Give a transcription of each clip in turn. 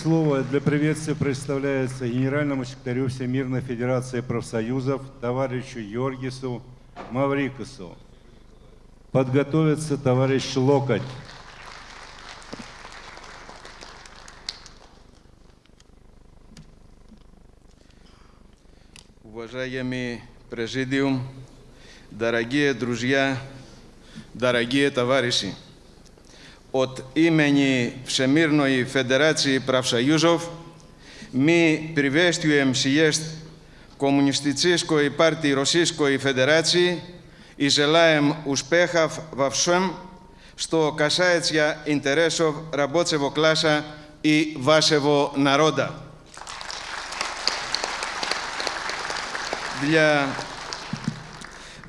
Слово для приветствия представляется генеральному секретарю Всемирной Федерации профсоюзов товарищу Йоргису Маврикусу. Подготовится товарищ Локоть. Уважаемый президиум, дорогие друзья, дорогие товарищи! οτ ύμενι η Φεντεράτσιοι Πραυσαγιούζοφ, μή πριβέστιου εμς ιέστ Κομμουνιστικίσκοι Πάρτι Ρωσίσκοι Φεντεράτσιοι ι ζελάεμ ουσπέχαβ βαυσόμ στο κασάιτσια Ιντερέσοβ ραμπότσεβο κλάσα η βάσεβο ναρόντα.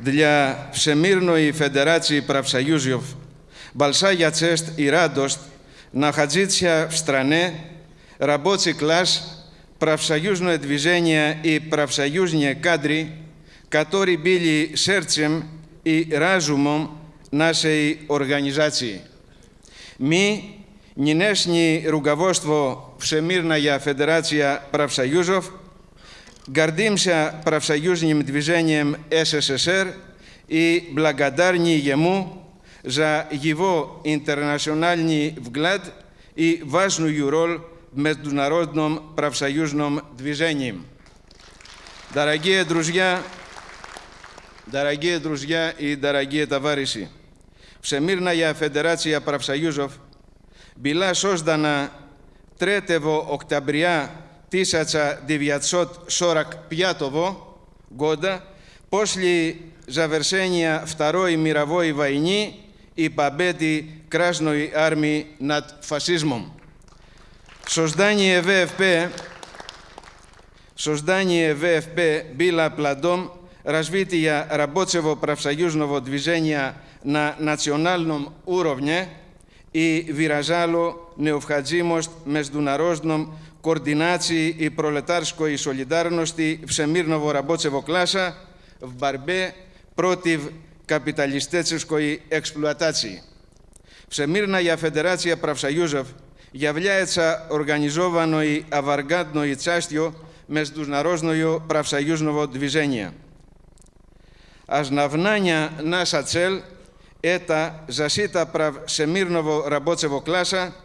Δια η φεντεράτσι Πραυσαγιούζοφ большая честь и радость находиться в стране, рабочий класс, профсоюзное движение и профсоюзные кадры, которые были сердцем и разумом нашей организации. Мы, нынешнее руководство Всемирная Федерация профсоюзов, гордимся профсоюзным движением СССР и благодарны ему за его интернациональный взгляд и важную роль в международном профсоюзном движении. Дорогие друзья, дорогие друзья и дорогие товарищи, Всемирная Федерация профсоюзов была создана 3 октября 1945 года после завершения Второй мировой войны η παμπέτη κράσνοι άρμη νατ φασίσμων. Σοσδάνι ΕΒΕΦΠ, Σοσδάνι ΕΒΕΦΠ, Μπίλα Πλαντόμ, Ρασβίτια Ραμπότσεβο Πραυσαγιούς Νοβοτβιζένια να Νατσιονάλνομ Ούροβνιε, η Βυραζάλο Νεοφχατζίμος Μεσδουναρόσνομ Κορδινάτσι η Προλετάρσκο η Σολιντάρνοστη Ψεμίρνοβο Ραμπότσεβο Κλάσα, Βμπαρμπέ, Πρότιβ καπιταλιστέτσες κοί εξπλουατάτσι. Ψεμίρνα για φεντεράτσια πραυσαγιούζευ, για βλιάετσα οργανιζόβανο ή αβαργάντνο ή τσάστιο μες τους ναρόσνο ή πραυσαγιούζνοβο τβιζένια. Ας ναυνάνια να σα τσέλ, έτα ζασίτα πραυσεμίρνοβο ραμπότσεβο κλάσα,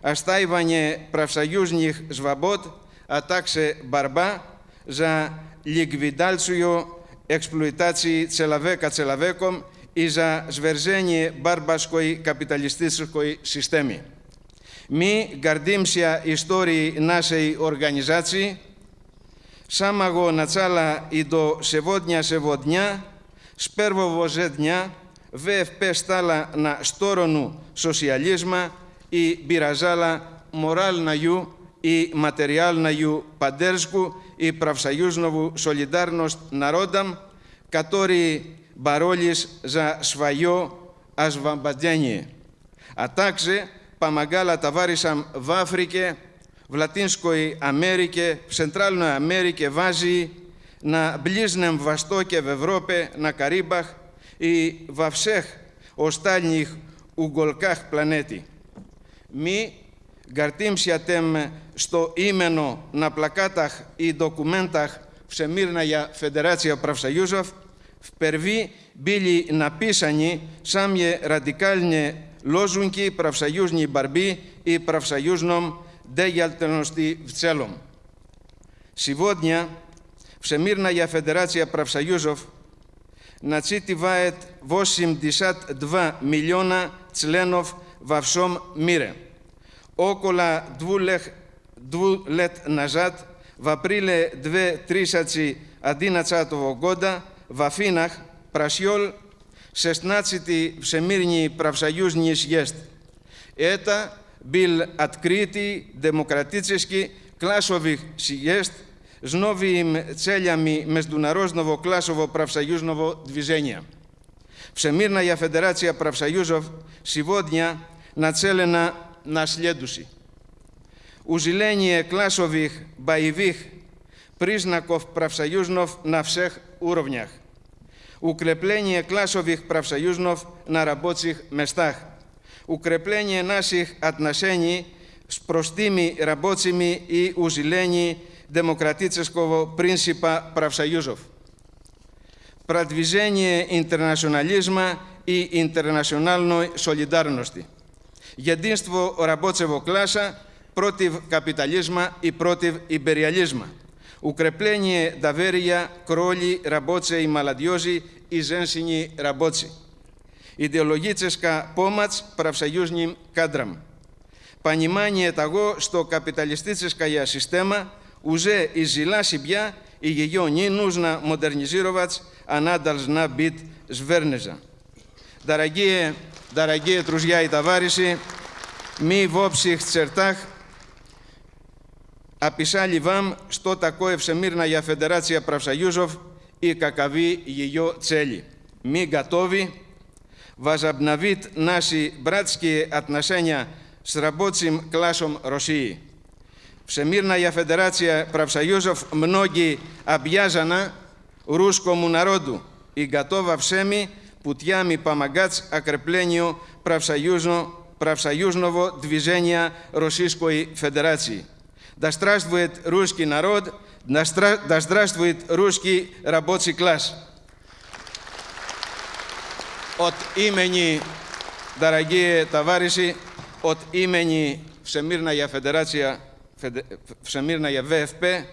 ας τα είβανε πραυσαγιούζνιχ σβαμπότ, ατάξε μπαρμπά, ζα λιγβιντάλτσουγιο εξπλουητάτσι τσελαβέκα τσελαβέκομ ίζα σβερζένιε μπαρμπασκοι καπιταλιστίσκοι συστέμι. Μη γκαρντίμσια ιστόριοι νάσεοι οργανιζάτσι, σάμαγο νατσάλα ιντο σεβόντνια σεβόντνια, σπέρβο βοζέντνια, βέφπε στάλα να στόρονου σοσιαλίσμα ή μπειραζάλα μοράλ να γιου η ματεριαλναγιου παντέρσκου η πραυσαγιουσνοβου σολιντάρνος ναρόνταμ κατόρι μπαρόλις ζα σφαγιό ας Ατάξε παμαγκάλα τα βάρισαμ βάφρικε βλατίνσκοι αμέρικε ψεντράλνο αμέρικε βάζι να μπλίσνεμ βαστό και βευρόπε να καρύμπαχ η βαυσέχ ο στάλνιχ ουγκολκάχ πλανέτη. Μη γκαρτίμσια τέμ στο ήμενο να πλακάταχ ή ντοκουμένταχ φεμίρνα για Φεντεράτσια πραυσαγιούζοφ, φπερβή μπίλι να πίσανι σάμιε ραντικάλνιε λόζουνκι πραυσαγιούζνι μπαρμπί ή πραυσαγιούζνομ ντε γιαλτενοστι βτσέλομ. Σιβόντια, φεμίρνα για Φεντεράτσια Πραυσαγιούζοφ, να τσίτι βάετ βόσιμ δισάτ δβα τσλένοφ βαυσόμ μύρε όκολα δβουλεχ, δβουλετ ναζάτ, βαπρίλε δβε τρίσατσι αντίνατσα το βογκόντα, βαφίναχ, πρασιόλ, σε τη ψεμύρνη πραυσαγιούς νησιέστ. Έτα, μπιλ ατκρίτη, δημοκρατίτσεσκι, κλάσοβιχ σιγέστ, Σνόβι με τσέλια μη με κλάσοβο πραυσαγιούσνοβο δβιζένια. Ψεμύρνα για φεντεράτσια πραυσαγιούσοβ, σιβόντια, να τσέλενα να σλέντουσι. Ουζηλένιε εκλάσοβιχ μπαϊβίχ πρίσνακοφ πραυσαγιούσνοφ ναυσέχ ούροβνιαχ. Ουκρεπλένιε εκλάσοβιχ πραυσαγιούσνοφ να ραμπότσιχ μεστάχ. Ουκρεπλένιε νάσιχ ατνασένι σπροστίμι ραμπότσιμι ή ουζηλένι δημοκρατίτσεσκοβο πρίνσιπα πραυσαγιούσοφ. Πρατβιζένιε ιντερνασιοναλίσμα ή ιντερνασιονάλνοι σολιντάρνοστοι γεντίνστβο ραμπότσεβο κλάσα, πρώτη καπιταλίσμα ή πρώτη υπεριαλίσμα. Ουκρεπλένιε ταβέρια, κρόλι, κλάσα, κοινωνική καπιταλίσμα ή κοινωνική υπεριαλίσμα. Ουκρεπλένιε δαβέρια, κρολι ραμποτσε η μαλαντιοζι η ζενσινι ραμποτσι ιδεολογιτσεσκα πόματς, πραυσαγιουσνιμ καντραμ κοινωνική ταγο στο καπιταλιστιτσεσκα για συστεμα ουζε η ζηλα συμπια η κοινωνική νινους να μοντερνιζίροβατς, ανάνταλς να μπιτ σβέρνεζα. Νταραγκή Τρουζιά η ταβάριση; Μη Βόψη Χτσερτάχ, Απισά Λιβάμ, Στο Τακό Ευσεμίρνα για Φεντεράτσια Πραυσαγιούζοφ, Η Κακαβή Γιγιό Τσέλη. Μη γατόβι. Βαζαμπναβίτ Νάση Μπράτσκι Ατνασένια, Σραμπότσιμ Κλάσομ Ρωσίη. Ψεμίρνα για Φεντεράτσια Πραυσαγιούζοφ, Μνόγκη Αμπιάζανα, Ρούσκο Μουναρόντου, Η Γκατόβα Ψέμι, Πουτιάμι Παμαγκάτς Ακρεπλένιο Πραυσαγιούσνοβο Δυζένια Ρωσίσκοι Φεντεράτσι. Να στράστβουετ Ρούσκι Ναρόντ, να στράστβουετ Ρούσκι Ραμπότσι Κλάς. Ότ ήμενι, δαραγγίε ταβάρηση βάρηση, ότ ήμενι ψεμίρνα για Φεντεράτσια, ψεμίρνα για ΒΕΦΠΕ,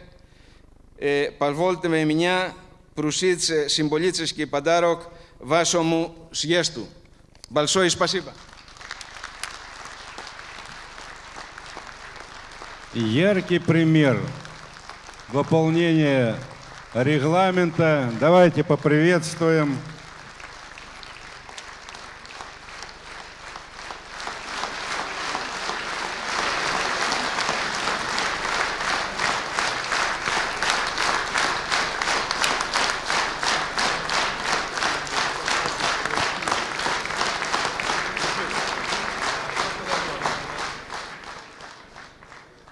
παλβόλτε με μηνιά, προσίτσε συμπολίτσες και παντάροκ, вашему съезду. Большое спасибо. Яркий пример выполнения регламента. Давайте поприветствуем.